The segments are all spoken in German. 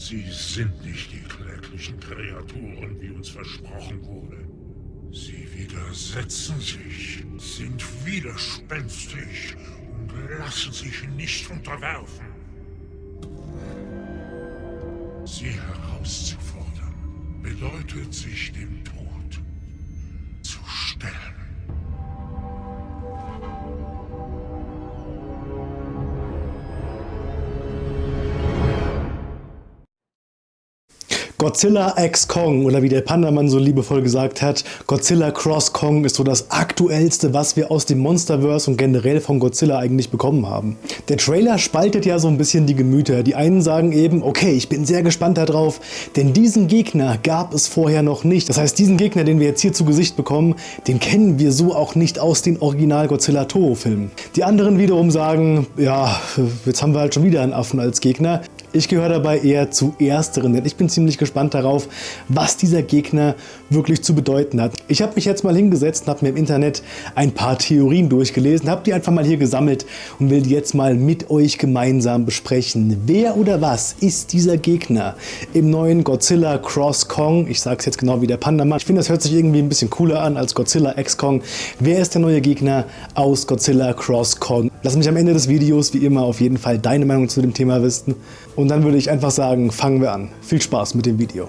Sie sind nicht die kläglichen Kreaturen, wie uns versprochen wurde. Sie widersetzen sich, sind widerspenstig und lassen sich nicht unterwerfen. Sie herauszufordern, bedeutet sich dem Tod Godzilla X Kong oder wie der Pandaman so liebevoll gesagt hat, Godzilla Cross Kong ist so das aktuellste, was wir aus dem Monsterverse und generell von Godzilla eigentlich bekommen haben. Der Trailer spaltet ja so ein bisschen die Gemüter. Die einen sagen eben, okay, ich bin sehr gespannt darauf, denn diesen Gegner gab es vorher noch nicht. Das heißt, diesen Gegner, den wir jetzt hier zu Gesicht bekommen, den kennen wir so auch nicht aus den Original Godzilla Toho Filmen. Die anderen wiederum sagen, ja, jetzt haben wir halt schon wieder einen Affen als Gegner. Ich gehöre dabei eher zu ersteren, denn ich bin ziemlich gespannt darauf, was dieser Gegner wirklich zu bedeuten hat. Ich habe mich jetzt mal hingesetzt und habe mir im Internet ein paar Theorien durchgelesen, habe die einfach mal hier gesammelt und will die jetzt mal mit euch gemeinsam besprechen. Wer oder was ist dieser Gegner im neuen Godzilla Cross Kong? Ich sage es jetzt genau wie der Pandaman. Ich finde, das hört sich irgendwie ein bisschen cooler an als Godzilla X Kong. Wer ist der neue Gegner aus Godzilla Cross Kong? Lass mich am Ende des Videos wie immer auf jeden Fall deine Meinung zu dem Thema wissen. Und dann würde ich einfach sagen, fangen wir an. Viel Spaß mit dem Video.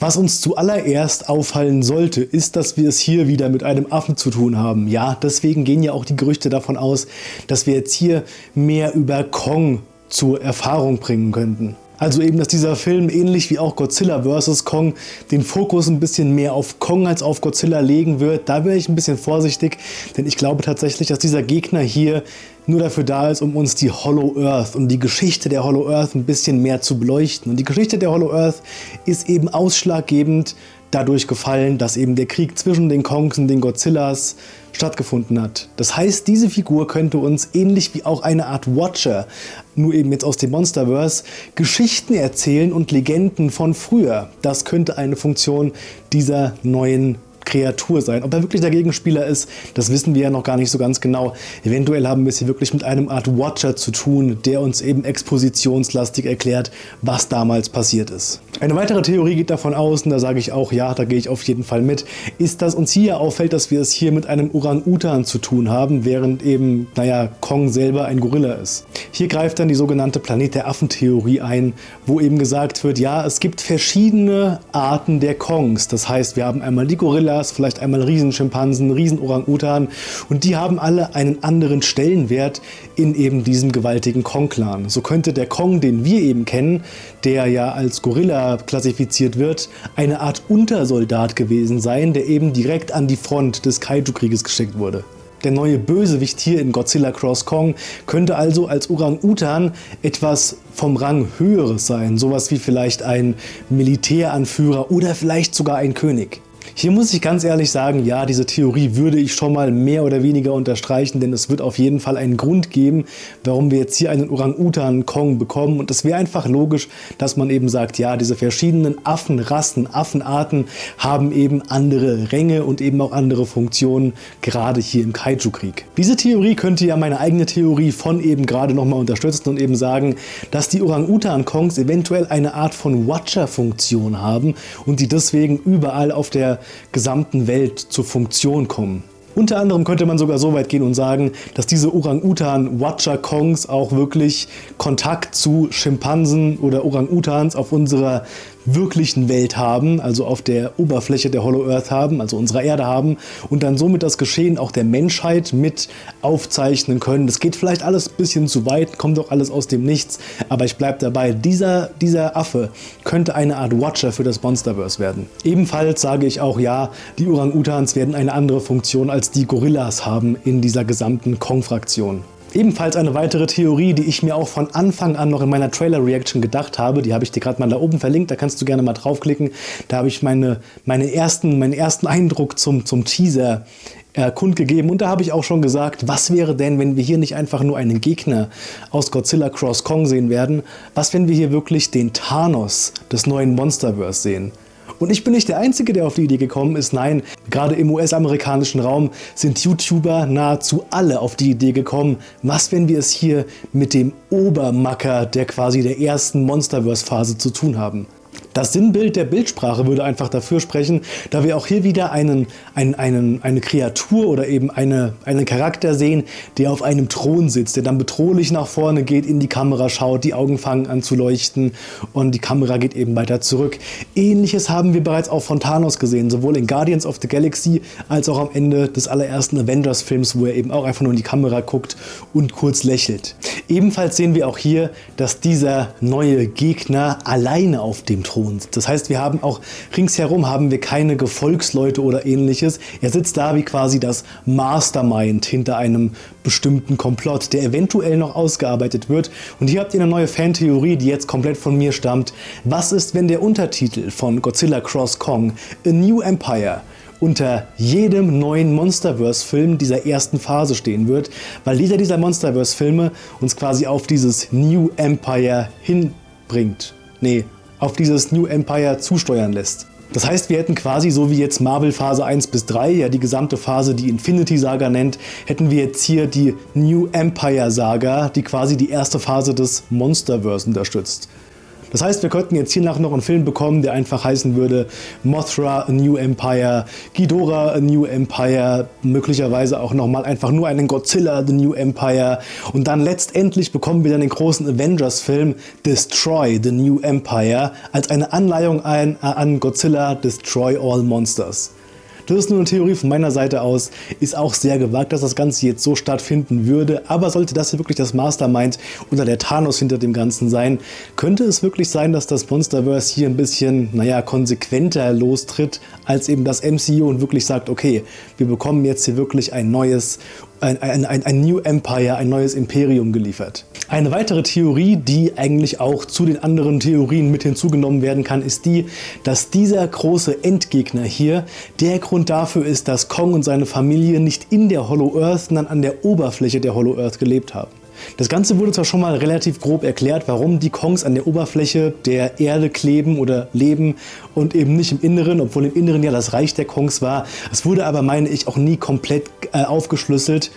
Was uns zuallererst auffallen sollte, ist, dass wir es hier wieder mit einem Affen zu tun haben. Ja, deswegen gehen ja auch die Gerüchte davon aus, dass wir jetzt hier mehr über Kong zur Erfahrung bringen könnten. Also eben, dass dieser Film ähnlich wie auch Godzilla vs. Kong den Fokus ein bisschen mehr auf Kong als auf Godzilla legen wird. Da wäre ich ein bisschen vorsichtig, denn ich glaube tatsächlich, dass dieser Gegner hier nur dafür da ist, um uns die Hollow Earth und die Geschichte der Hollow Earth ein bisschen mehr zu beleuchten. Und die Geschichte der Hollow Earth ist eben ausschlaggebend dadurch gefallen, dass eben der Krieg zwischen den Kongs und den Godzillas stattgefunden hat. Das heißt, diese Figur könnte uns ähnlich wie auch eine Art Watcher, nur eben jetzt aus dem Monsterverse, Geschichten erzählen und Legenden von früher. Das könnte eine Funktion dieser neuen Kreatur sein. Ob er wirklich der Gegenspieler ist, das wissen wir ja noch gar nicht so ganz genau. Eventuell haben wir es hier wirklich mit einem Art Watcher zu tun, der uns eben expositionslastig erklärt, was damals passiert ist. Eine weitere Theorie geht davon aus, und da sage ich auch, ja, da gehe ich auf jeden Fall mit, ist, dass uns hier auffällt, dass wir es hier mit einem Orang-Utan zu tun haben, während eben, naja, Kong selber ein Gorilla ist. Hier greift dann die sogenannte Planet der Affen-Theorie ein, wo eben gesagt wird, ja, es gibt verschiedene Arten der Kongs. Das heißt, wir haben einmal die Gorilla, Gorillas, vielleicht einmal Riesenschimpansen, Riesen-Orang-Utan und die haben alle einen anderen Stellenwert in eben diesem gewaltigen Kong-Clan. So könnte der Kong, den wir eben kennen, der ja als Gorilla klassifiziert wird, eine Art Untersoldat gewesen sein, der eben direkt an die Front des Kaiju-Krieges geschickt wurde. Der neue Bösewicht hier in Godzilla Cross Kong könnte also als Orang-Utan etwas vom Rang höheres sein, sowas wie vielleicht ein Militäranführer oder vielleicht sogar ein König. Hier muss ich ganz ehrlich sagen, ja, diese Theorie würde ich schon mal mehr oder weniger unterstreichen, denn es wird auf jeden Fall einen Grund geben, warum wir jetzt hier einen Orang-Utan-Kong bekommen und es wäre einfach logisch, dass man eben sagt, ja, diese verschiedenen Affenrassen, Affenarten haben eben andere Ränge und eben auch andere Funktionen, gerade hier im Kaiju-Krieg. Diese Theorie könnte ja meine eigene Theorie von eben gerade nochmal unterstützen und eben sagen, dass die Orang-Utan-Kongs eventuell eine Art von Watcher-Funktion haben und die deswegen überall auf der gesamten Welt zur Funktion kommen. Unter anderem könnte man sogar so weit gehen und sagen, dass diese Orang-Utan-Watcher-Kongs auch wirklich Kontakt zu Schimpansen oder Orang-Utans auf unserer wirklichen Welt haben, also auf der Oberfläche der Hollow Earth haben, also unserer Erde haben und dann somit das Geschehen auch der Menschheit mit aufzeichnen können. Das geht vielleicht alles ein bisschen zu weit, kommt doch alles aus dem Nichts, aber ich bleibe dabei, dieser, dieser Affe könnte eine Art Watcher für das Monsterverse werden. Ebenfalls sage ich auch ja, die Orang-Utans werden eine andere Funktion als die Gorillas haben in dieser gesamten Kong-Fraktion. Ebenfalls eine weitere Theorie, die ich mir auch von Anfang an noch in meiner Trailer-Reaction gedacht habe, die habe ich dir gerade mal da oben verlinkt, da kannst du gerne mal draufklicken. Da habe ich meine, meine ersten, meinen ersten Eindruck zum, zum Teaser äh, kundgegeben und da habe ich auch schon gesagt, was wäre denn, wenn wir hier nicht einfach nur einen Gegner aus Godzilla Cross Kong sehen werden, was wenn wir hier wirklich den Thanos des neuen Monsterverse sehen? Und ich bin nicht der Einzige, der auf die Idee gekommen ist. Nein, gerade im US-amerikanischen Raum sind YouTuber nahezu alle auf die Idee gekommen. Was, wenn wir es hier mit dem Obermacker der quasi der ersten Monsterverse-Phase zu tun haben? Das Sinnbild der Bildsprache würde einfach dafür sprechen, da wir auch hier wieder einen, einen, einen, eine Kreatur oder eben eine, einen Charakter sehen, der auf einem Thron sitzt, der dann bedrohlich nach vorne geht, in die Kamera schaut, die Augen fangen an zu leuchten und die Kamera geht eben weiter zurück. Ähnliches haben wir bereits auch von Thanos gesehen, sowohl in Guardians of the Galaxy als auch am Ende des allerersten Avengers-Films, wo er eben auch einfach nur in die Kamera guckt und kurz lächelt. Ebenfalls sehen wir auch hier, dass dieser neue Gegner alleine auf dem Thron sitzt. Das heißt, wir haben auch ringsherum haben wir keine Gefolgsleute oder ähnliches. Er sitzt da wie quasi das Mastermind hinter einem bestimmten Komplott, der eventuell noch ausgearbeitet wird. Und hier habt ihr eine neue Fantheorie, die jetzt komplett von mir stammt. Was ist, wenn der Untertitel von Godzilla Cross Kong, A New Empire, unter jedem neuen Monsterverse-Film dieser ersten Phase stehen wird, weil jeder dieser Monsterverse-Filme uns quasi auf dieses New Empire hinbringt. Nee, auf dieses New Empire zusteuern lässt. Das heißt, wir hätten quasi so wie jetzt Marvel Phase 1 bis 3, ja die gesamte Phase, die Infinity Saga nennt, hätten wir jetzt hier die New Empire Saga, die quasi die erste Phase des Monsterverse unterstützt. Das heißt, wir könnten jetzt hiernach noch einen Film bekommen, der einfach heißen würde Mothra A New Empire, Ghidorah A New Empire, möglicherweise auch nochmal einfach nur einen Godzilla The New Empire und dann letztendlich bekommen wir dann den großen Avengers-Film Destroy The New Empire als eine Anleihung an Godzilla Destroy All Monsters. Das ist nur eine Theorie von meiner Seite aus. Ist auch sehr gewagt, dass das Ganze jetzt so stattfinden würde. Aber sollte das hier wirklich das Mastermind oder der Thanos hinter dem Ganzen sein, könnte es wirklich sein, dass das Monsterverse hier ein bisschen, naja, konsequenter lostritt als eben das MCU und wirklich sagt, okay, wir bekommen jetzt hier wirklich ein neues ein, ein, ein, New Empire, ein neues Imperium geliefert. Eine weitere Theorie, die eigentlich auch zu den anderen Theorien mit hinzugenommen werden kann, ist die, dass dieser große Endgegner hier der Grund dafür ist, dass Kong und seine Familie nicht in der Hollow Earth, sondern an der Oberfläche der Hollow Earth gelebt haben. Das Ganze wurde zwar schon mal relativ grob erklärt, warum die Kongs an der Oberfläche der Erde kleben oder leben und eben nicht im Inneren, obwohl im Inneren ja das Reich der Kongs war. Es wurde aber, meine ich, auch nie komplett äh, aufgeschlüsselt,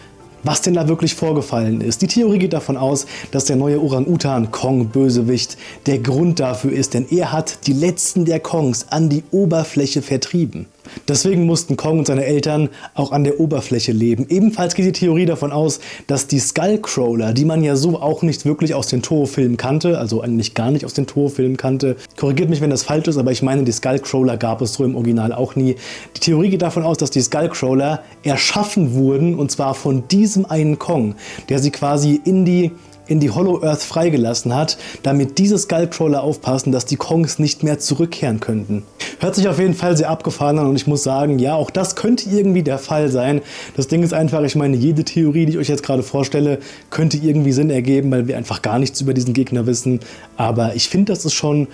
was denn da wirklich vorgefallen ist. Die Theorie geht davon aus, dass der neue Orang-Utan Kong-Bösewicht der Grund dafür ist, denn er hat die letzten der Kongs an die Oberfläche vertrieben. Deswegen mussten Kong und seine Eltern auch an der Oberfläche leben. Ebenfalls geht die Theorie davon aus, dass die Skullcrawler, die man ja so auch nicht wirklich aus den Toho-Filmen kannte, also eigentlich gar nicht aus den Toho-Filmen kannte, korrigiert mich, wenn das falsch ist, aber ich meine, die Skullcrawler gab es so im Original auch nie. Die Theorie geht davon aus, dass die Skullcrawler erschaffen wurden und zwar von diesem einen Kong, der sie quasi in die in die Hollow Earth freigelassen hat, damit diese Skullcrawler aufpassen, dass die Kongs nicht mehr zurückkehren könnten. Hört sich auf jeden Fall sehr abgefahren an und ich muss sagen, ja, auch das könnte irgendwie der Fall sein. Das Ding ist einfach, ich meine, jede Theorie, die ich euch jetzt gerade vorstelle, könnte irgendwie Sinn ergeben, weil wir einfach gar nichts über diesen Gegner wissen. Aber ich finde, das ist schon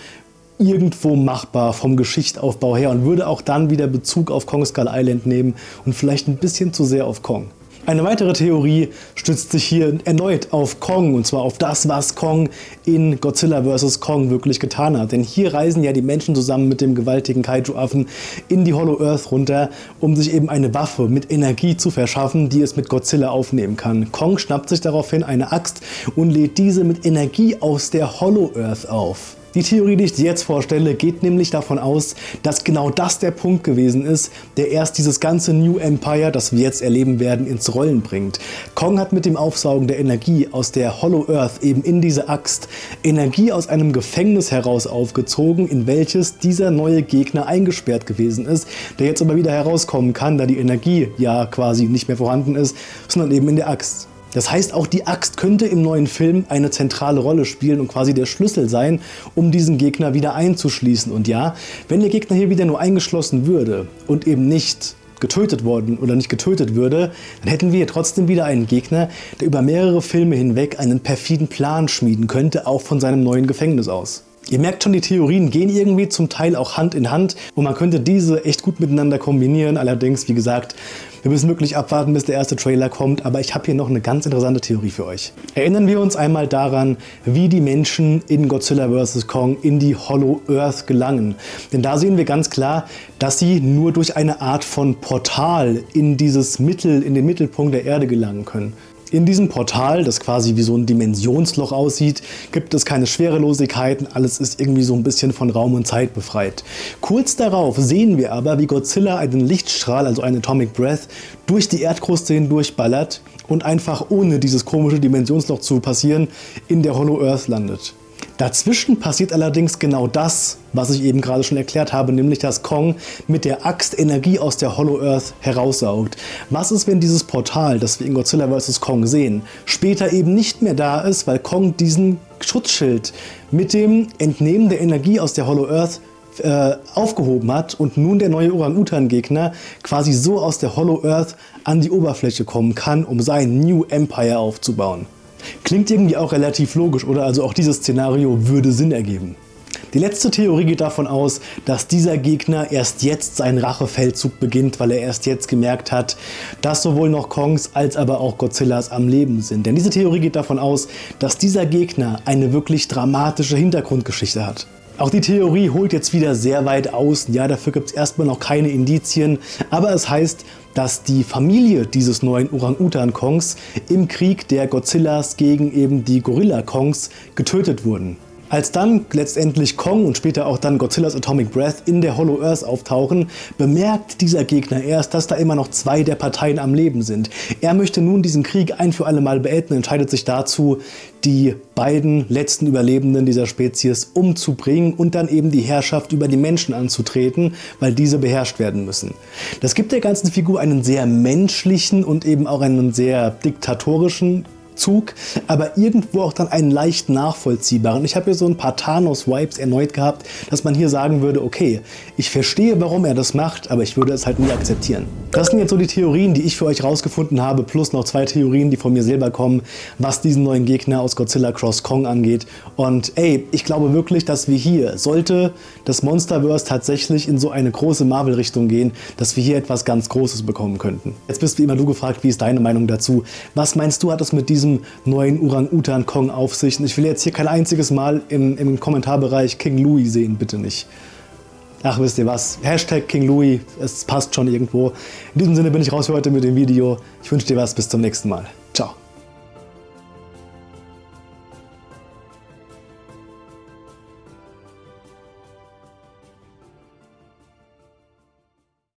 irgendwo machbar vom Geschichtsaufbau her und würde auch dann wieder Bezug auf Kong Skull Island nehmen und vielleicht ein bisschen zu sehr auf Kong. Eine weitere Theorie stützt sich hier erneut auf Kong und zwar auf das, was Kong in Godzilla vs. Kong wirklich getan hat. Denn hier reisen ja die Menschen zusammen mit dem gewaltigen Kaiju-Affen in die Hollow Earth runter, um sich eben eine Waffe mit Energie zu verschaffen, die es mit Godzilla aufnehmen kann. Kong schnappt sich daraufhin eine Axt und lädt diese mit Energie aus der Hollow Earth auf. Die Theorie, die ich dir jetzt vorstelle, geht nämlich davon aus, dass genau das der Punkt gewesen ist, der erst dieses ganze New Empire, das wir jetzt erleben werden, ins Rollen bringt. Kong hat mit dem Aufsaugen der Energie aus der Hollow Earth eben in diese Axt Energie aus einem Gefängnis heraus aufgezogen, in welches dieser neue Gegner eingesperrt gewesen ist, der jetzt aber wieder herauskommen kann, da die Energie ja quasi nicht mehr vorhanden ist, sondern eben in der Axt. Das heißt, auch die Axt könnte im neuen Film eine zentrale Rolle spielen und quasi der Schlüssel sein, um diesen Gegner wieder einzuschließen. Und ja, wenn der Gegner hier wieder nur eingeschlossen würde und eben nicht getötet worden oder nicht getötet würde, dann hätten wir trotzdem wieder einen Gegner, der über mehrere Filme hinweg einen perfiden Plan schmieden könnte, auch von seinem neuen Gefängnis aus. Ihr merkt schon, die Theorien gehen irgendwie zum Teil auch Hand in Hand und man könnte diese echt gut miteinander kombinieren. Allerdings, wie gesagt, wir müssen wirklich abwarten, bis der erste Trailer kommt, aber ich habe hier noch eine ganz interessante Theorie für euch. Erinnern wir uns einmal daran, wie die Menschen in Godzilla vs. Kong in die Hollow Earth gelangen. Denn da sehen wir ganz klar, dass sie nur durch eine Art von Portal in dieses Mittel, in den Mittelpunkt der Erde gelangen können. In diesem Portal, das quasi wie so ein Dimensionsloch aussieht, gibt es keine Schwerelosigkeiten, alles ist irgendwie so ein bisschen von Raum und Zeit befreit. Kurz darauf sehen wir aber, wie Godzilla einen Lichtstrahl, also einen Atomic Breath, durch die Erdkruste hindurch ballert und einfach ohne dieses komische Dimensionsloch zu passieren in der Hollow Earth landet. Dazwischen passiert allerdings genau das, was ich eben gerade schon erklärt habe, nämlich dass Kong mit der Axt Energie aus der Hollow Earth heraussaugt. Was ist, wenn dieses Portal, das wir in Godzilla vs. Kong sehen, später eben nicht mehr da ist, weil Kong diesen Schutzschild mit dem Entnehmen der Energie aus der Hollow Earth äh, aufgehoben hat und nun der neue Orang-Utan-Gegner quasi so aus der Hollow Earth an die Oberfläche kommen kann, um sein New Empire aufzubauen. Klingt irgendwie auch relativ logisch, oder? Also auch dieses Szenario würde Sinn ergeben. Die letzte Theorie geht davon aus, dass dieser Gegner erst jetzt seinen Rachefeldzug beginnt, weil er erst jetzt gemerkt hat, dass sowohl noch Kongs als aber auch Godzillas am Leben sind. Denn diese Theorie geht davon aus, dass dieser Gegner eine wirklich dramatische Hintergrundgeschichte hat. Auch die Theorie holt jetzt wieder sehr weit aus. Ja, dafür gibt es erstmal noch keine Indizien, aber es heißt, dass die Familie dieses neuen Orang-Utan-Kongs im Krieg der Godzillas gegen eben die Gorilla-Kongs getötet wurden. Als dann letztendlich Kong und später auch dann Godzillas Atomic Breath in der Hollow Earth auftauchen, bemerkt dieser Gegner erst, dass da immer noch zwei der Parteien am Leben sind. Er möchte nun diesen Krieg ein für alle Mal beenden und entscheidet sich dazu, die beiden letzten Überlebenden dieser Spezies umzubringen und dann eben die Herrschaft über die Menschen anzutreten, weil diese beherrscht werden müssen. Das gibt der ganzen Figur einen sehr menschlichen und eben auch einen sehr diktatorischen Zug, aber irgendwo auch dann einen leicht nachvollziehbaren. Ich habe hier so ein paar Thanos-Vibes erneut gehabt, dass man hier sagen würde, okay, ich verstehe, warum er das macht, aber ich würde es halt nie akzeptieren. Das sind jetzt so die Theorien, die ich für euch rausgefunden habe, plus noch zwei Theorien, die von mir selber kommen, was diesen neuen Gegner aus Godzilla Cross Kong angeht. Und ey, ich glaube wirklich, dass wir hier, sollte das Monsterverse tatsächlich in so eine große Marvel-Richtung gehen, dass wir hier etwas ganz Großes bekommen könnten. Jetzt bist wie immer du gefragt, wie ist deine Meinung dazu? Was meinst du, hat es mit diesem diesem neuen Orang-Utan-Kong auf sich. Und ich will jetzt hier kein einziges Mal im, im Kommentarbereich King Louis sehen, bitte nicht. Ach, wisst ihr was? Hashtag King Louis, es passt schon irgendwo. In diesem Sinne bin ich raus für heute mit dem Video. Ich wünsche dir was, bis zum nächsten Mal. Ciao.